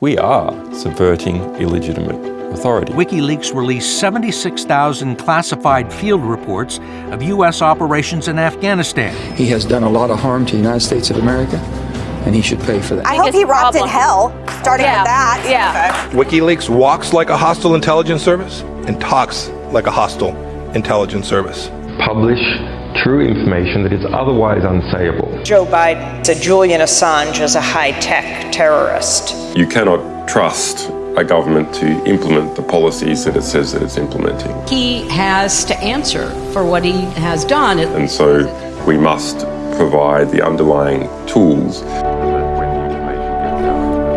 We are subverting illegitimate authority. WikiLeaks released 76,000 classified field reports of U.S. operations in Afghanistan. He has done a lot of harm to the United States of America, and he should pay for that. I hope he rots in hell, starting yeah. with that. Yeah. WikiLeaks walks like a hostile intelligence service and talks like a hostile intelligence service. Publish true information that is otherwise unsayable. Joe Biden said Julian Assange is a high tech terrorist. You cannot trust a government to implement the policies that it says that it's implementing. He has to answer for what he has done. And so we must provide the underlying tools.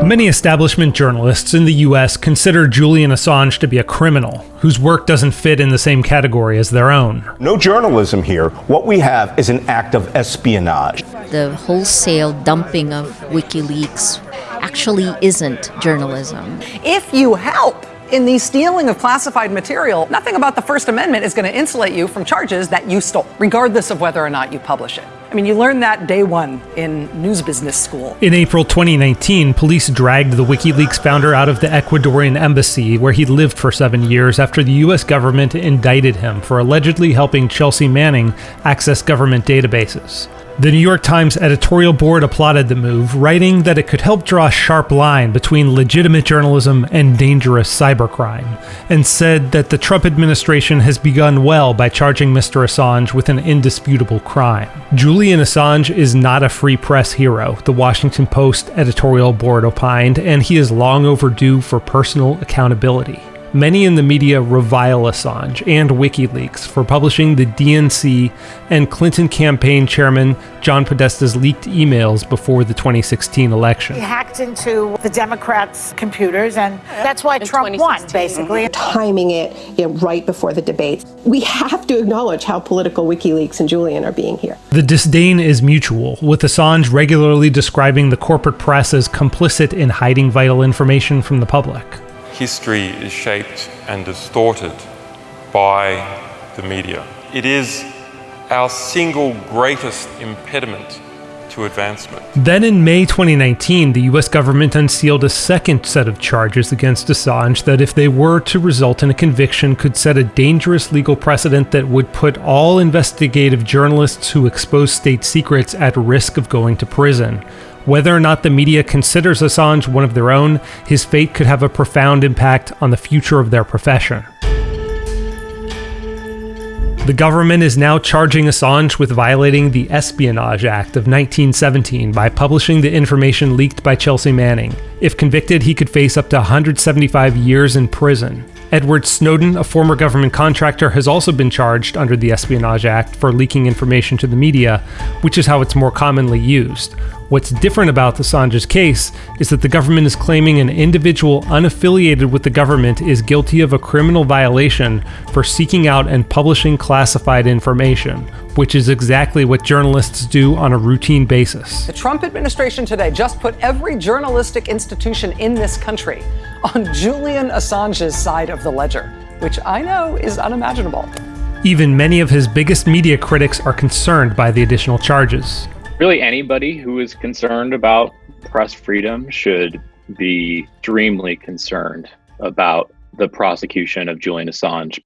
Many establishment journalists in the US consider Julian Assange to be a criminal whose work doesn't fit in the same category as their own. No journalism here. What we have is an act of espionage. The wholesale dumping of WikiLeaks actually isn't journalism. If you help in the stealing of classified material, nothing about the First Amendment is going to insulate you from charges that you stole, regardless of whether or not you publish it. I mean, you learned that day one in news business school. In April 2019, police dragged the WikiLeaks founder out of the Ecuadorian embassy where he lived for seven years after the US government indicted him for allegedly helping Chelsea Manning access government databases. The New York Times editorial board applauded the move, writing that it could help draw a sharp line between legitimate journalism and dangerous cybercrime, and said that the Trump administration has begun well by charging Mr. Assange with an indisputable crime. Julian Assange is not a free press hero, the Washington Post editorial board opined, and he is long overdue for personal accountability. Many in the media revile Assange and WikiLeaks for publishing the DNC and Clinton campaign chairman John Podesta's leaked emails before the 2016 election. He hacked into the Democrats' computers, and that's why Trump won, basically. Mm-hmm. Timing it you know, right before the debates. We have to acknowledge how political WikiLeaks and Julian are being here. The disdain is mutual, with Assange regularly describing the corporate press as complicit in hiding vital information from the public history is shaped and distorted by the media. It is our single greatest impediment to advancement. Then in May 2019, the US government unsealed a second set of charges against Assange that, if they were to result in a conviction, could set a dangerous legal precedent that would put all investigative journalists who expose state secrets at risk of going to prison. Whether or not the media considers Assange one of their own, his fate could have a profound impact on the future of their profession. The government is now charging Assange with violating the Espionage Act of 1917 by publishing the information leaked by Chelsea Manning. If convicted, he could face up to 175 years in prison. Edward Snowden, a former government contractor, has also been charged under the Espionage Act for leaking information to the media, which is how it's more commonly used. What's different about Assange's case is that the government is claiming an individual unaffiliated with the government is guilty of a criminal violation for seeking out and publishing classified information, which is exactly what journalists do on a routine basis. The Trump administration today just put every journalistic institution in this country on Julian Assange's side of the ledger, which I know is unimaginable. Even many of his biggest media critics are concerned by the additional charges. Really, anybody who is concerned about press freedom should be extremely concerned about the prosecution of Julian Assange.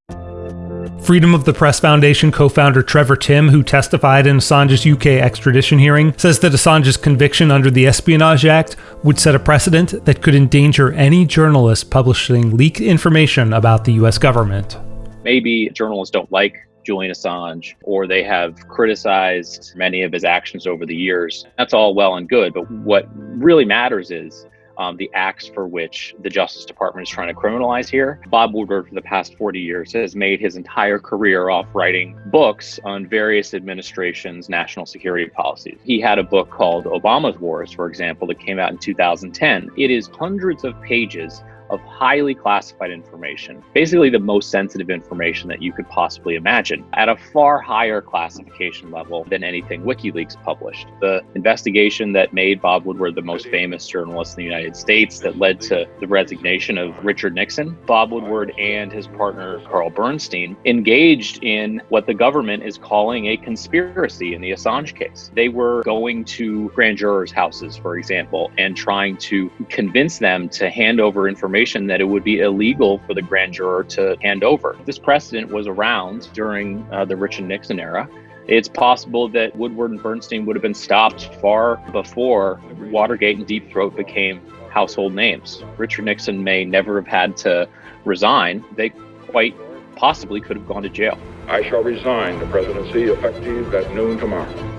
Freedom of the Press Foundation co founder Trevor Timm, who testified in Assange's UK extradition hearing, says that Assange's conviction under the Espionage Act would set a precedent that could endanger any journalist publishing leaked information about the US government. Maybe journalists don't like Julian Assange, or they have criticized many of his actions over the years. That's all well and good, but what really matters is um, the acts for which the Justice Department is trying to criminalize here. Bob Woodward, for the past 40 years, has made his entire career off writing books on various administrations' national security policies. He had a book called Obama's Wars, for example, that came out in 2010. It is hundreds of pages of highly classified information, basically the most sensitive information that you could possibly imagine, at a far higher classification level than anything WikiLeaks published. The investigation that made Bob Woodward the most famous journalist in the United States that led to the resignation of Richard Nixon, Bob Woodward and his partner Carl Bernstein engaged in what the government is calling a conspiracy in the Assange case. They were going to grand jurors' houses, for example, and trying to convince them to hand over information that it would be illegal for the grand juror to hand over. This precedent was around during uh, the Richard Nixon era. It's possible that Woodward and Bernstein would have been stopped far before Watergate and Deep Throat became household names. Richard Nixon may never have had to resign. They quite possibly could have gone to jail. I shall resign the presidency effective at noon tomorrow.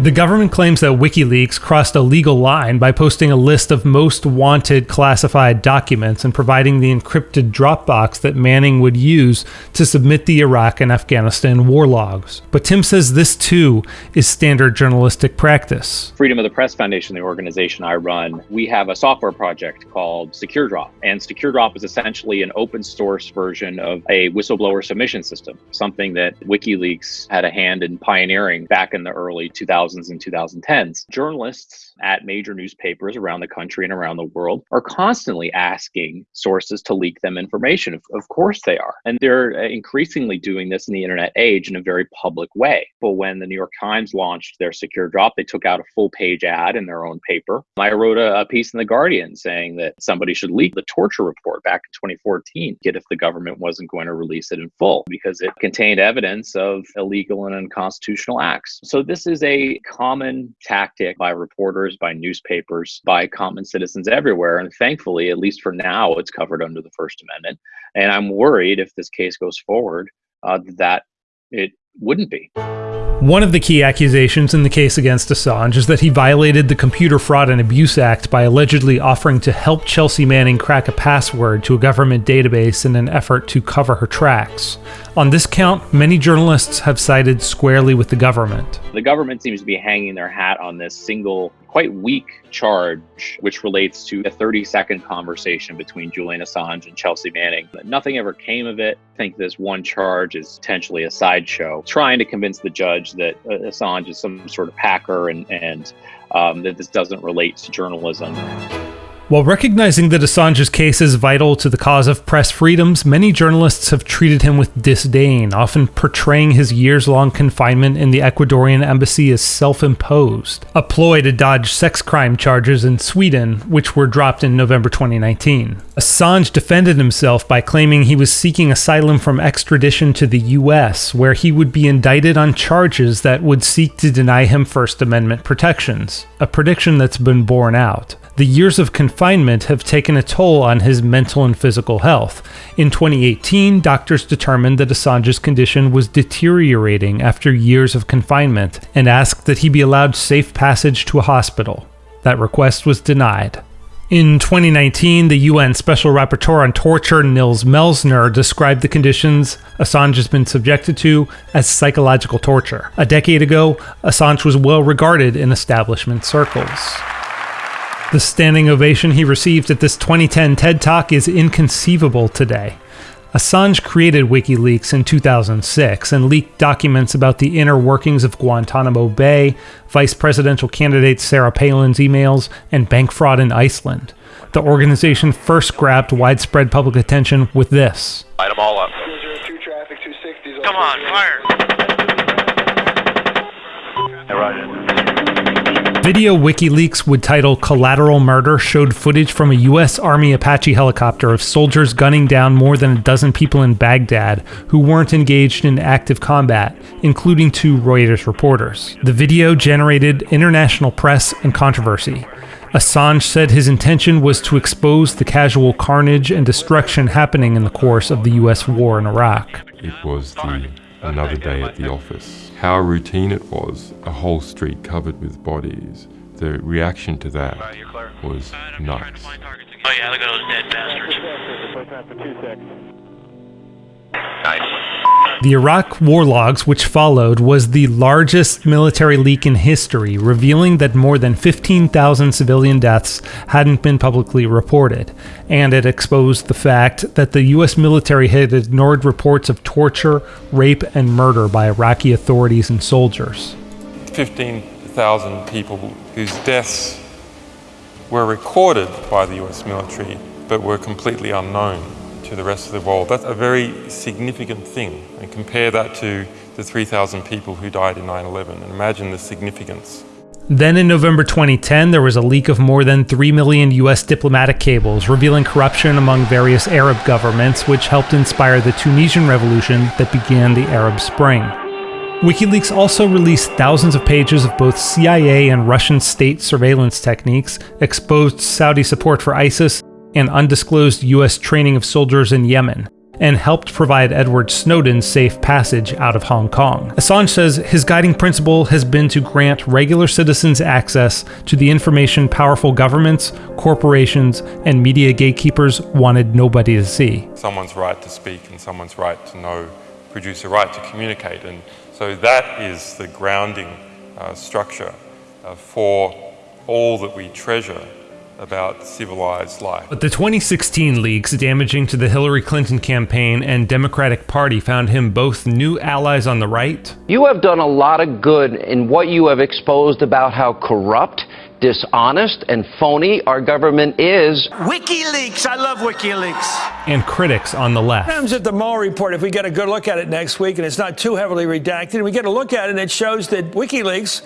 The government claims that WikiLeaks crossed a legal line by posting a list of most wanted classified documents and providing the encrypted Dropbox that Manning would use to submit the Iraq and Afghanistan war logs. But Timm says this too is standard journalistic practice. Freedom of the Press Foundation, the organization I run, we have a software project called SecureDrop. And SecureDrop is essentially an open source version of a whistleblower submission system, something that WikiLeaks had a hand in pioneering back in the early 2000s 2000s and 2010s. Journalists at major newspapers around the country and around the world are constantly asking sources to leak them information. Of, of course they are. And they're uh, increasingly doing this in the internet age in a very public way. But when the New York Times launched their SecureDrop, they took out a full page ad in their own paper. I wrote a, a piece in The Guardian saying that somebody should leak the torture report back in 2014, get if the government wasn't going to release it in full because it contained evidence of illegal and unconstitutional acts. So this is a common tactic by reporters, by newspapers, by common citizens everywhere. And thankfully, at least for now, it's covered under the First Amendment. And I'm worried if this case goes forward uh, that it wouldn't be. One of the key accusations in the case against Assange is that he violated the Computer Fraud and Abuse Act by allegedly offering to help Chelsea Manning crack a password to a government database in an effort to cover her tracks. On this count, many journalists have sided squarely with the government. The government seems to be hanging their hat on this single quite weak charge, which relates to a 30 second conversation between Julian Assange and Chelsea Manning. But nothing ever came of it. I think this one charge is potentially a sideshow, trying to convince the judge that uh, Assange is some sort of hacker and, and um, that this doesn't relate to journalism. While recognizing that Assange's case is vital to the cause of press freedoms, many journalists have treated him with disdain, often portraying his years long confinement in the Ecuadorian embassy as self imposed, a ploy to dodge sex crime charges in Sweden, which were dropped in November 2019. Assange defended himself by claiming he was seeking asylum from extradition to the US, where he would be indicted on charges that would seek to deny him First Amendment protections, a prediction that's been borne out the years of confinement have taken a toll on his mental and physical health. In 2018, doctors determined that Assange's condition was deteriorating after years of confinement and asked that he be allowed safe passage to a hospital. That request was denied. In 2019, the UN Special Rapporteur on Torture, Nils Melzer, described the conditions Assange has been subjected to as psychological torture. A decade ago, Assange was well regarded in establishment circles. The standing ovation he received at this 2010 TED Talk is inconceivable today. Assange created WikiLeaks in 2006 and leaked documents about the inner workings of Guantanamo Bay, vice presidential candidate Sarah Palin's emails, and bank fraud in Iceland. The organization first grabbed widespread public attention with this. Light them all up. Come on, fire! Video WikiLeaks would title Collateral Murder showed footage from a U.S. Army Apache helicopter of soldiers gunning down more than a dozen people in Baghdad who weren't engaged in active combat, including two Reuters reporters. The video generated international press and controversy. Assange said his intention was to expose the casual carnage and destruction happening in the course of the U.S. war in Iraq. It was the another day at the office how routine it was, a whole street covered with bodies. The reaction to that was nuts. Oh yeah, look at those dead bastards. Nice. The Iraq war logs, which followed, was the largest military leak in history, revealing that more than 15,000 civilian deaths hadn't been publicly reported. And it exposed the fact that the US military had ignored reports of torture, rape, and murder by Iraqi authorities and soldiers. 15,000 people whose deaths were recorded by the US military but were completely unknown to the rest of the world. That's a very significant thing. And compare that to the 3,000 people who died in 9 11 and imagine the significance. Then in November 2010, there was a leak of more than 3 million US diplomatic cables revealing corruption among various Arab governments, which helped inspire the Tunisian revolution that began the Arab Spring. WikiLeaks also released thousands of pages of both CIA and Russian state surveillance techniques, exposed Saudi support for ISIS, and undisclosed US training of soldiers in Yemen, and helped provide Edward Snowden safe passage out of Hong Kong. Assange says his guiding principle has been to grant regular citizens access to the information powerful governments, corporations, and media gatekeepers wanted nobody to see. Someone's right to speak and someone's right to know, produce a right to communicate. And so that is the grounding uh, structure uh, for all that we treasure about civilized life. But the 2016 leaks damaging to the Hillary Clinton campaign and Democratic Party found him both new allies on the right. You have done a lot of good in what you have exposed about how corrupt dishonest and phony our government is. WikiLeaks. I love WikiLeaks. And critics on the left. Comes at the Mueller report. If we get a good look at it next week and it's not too heavily redacted, and we get a look at it and it shows that WikiLeaks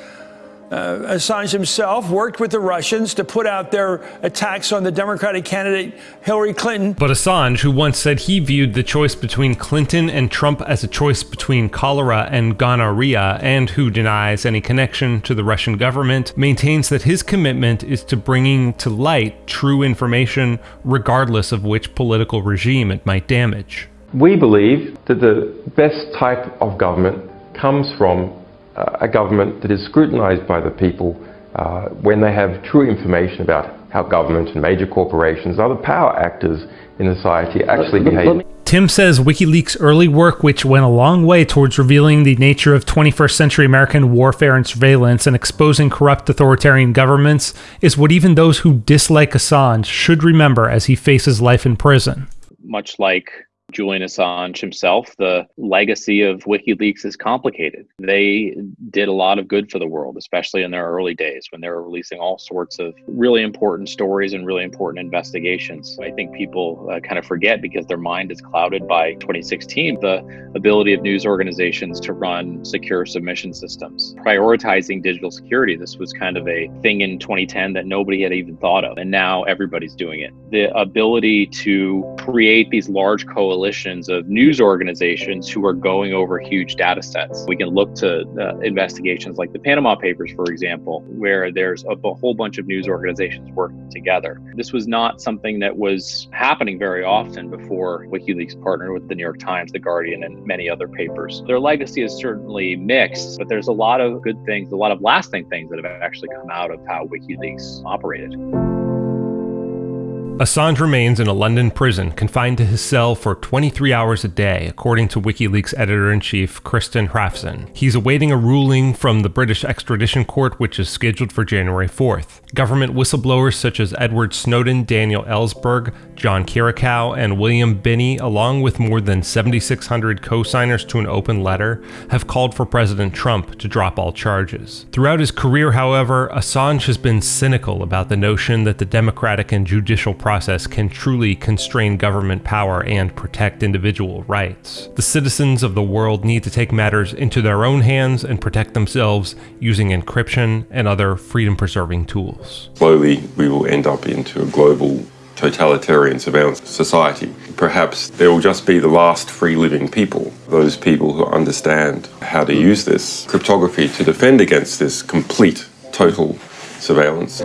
uh, Assange himself worked with the Russians to put out their attacks on the Democratic candidate Hillary Clinton. But Assange, who once said he viewed the choice between Clinton and Trump as a choice between cholera and gonorrhea, and who denies any connection to the Russian government, maintains that his commitment is to bringing to light true information, regardless of which political regime it might damage. We believe that the best type of government comes from a government that is scrutinized by the people uh, when they have true information about how government and major corporations, other power actors in society actually behave. Timm says WikiLeaks' early work, which went a long way towards revealing the nature of 21st century American warfare and surveillance and exposing corrupt authoritarian governments, is what even those who dislike Assange should remember as he faces life in prison. Much like Julian Assange himself, the legacy of WikiLeaks is complicated. They did a lot of good for the world, especially in their early days when they were releasing all sorts of really important stories and really important investigations. I think people uh, kind of forget because their mind is clouded by 2016, the ability of news organizations to run secure submission systems. Prioritizing digital security, this was kind of a thing in 2010 that nobody had even thought of, and now everybody's doing it. The ability to create these large coalitions coalitions of news organizations who are going over huge data sets. We can look to uh, investigations like the Panama Papers, for example, where there's a, a whole bunch of news organizations working together. This was not something that was happening very often before WikiLeaks partnered with the New York Times, The Guardian, and many other papers. Their legacy is certainly mixed, but there's a lot of good things, a lot of lasting things that have actually come out of how WikiLeaks operated. Assange remains in a London prison, confined to his cell for 23 hours a day, according to WikiLeaks editor in chief Kristinn Hrafnsson. He's awaiting a ruling from the British extradition court, which is scheduled for January 4th. Government whistleblowers such as Edward Snowden, Daniel Ellsberg, John Kiriakou, and William Binney, along with more than 7,600 co signers to an open letter, have called for President Trump to drop all charges. Throughout his career, however, Assange has been cynical about the notion that the democratic and judicial process can truly constrain government power and protect individual rights. The citizens of the world need to take matters into their own hands and protect themselves using encryption and other freedom preserving tools. Slowly, we will end up into a global totalitarian surveillance society. Perhaps there will just be the last free living people, those people who understand how to use this cryptography to defend against this complete, total surveillance.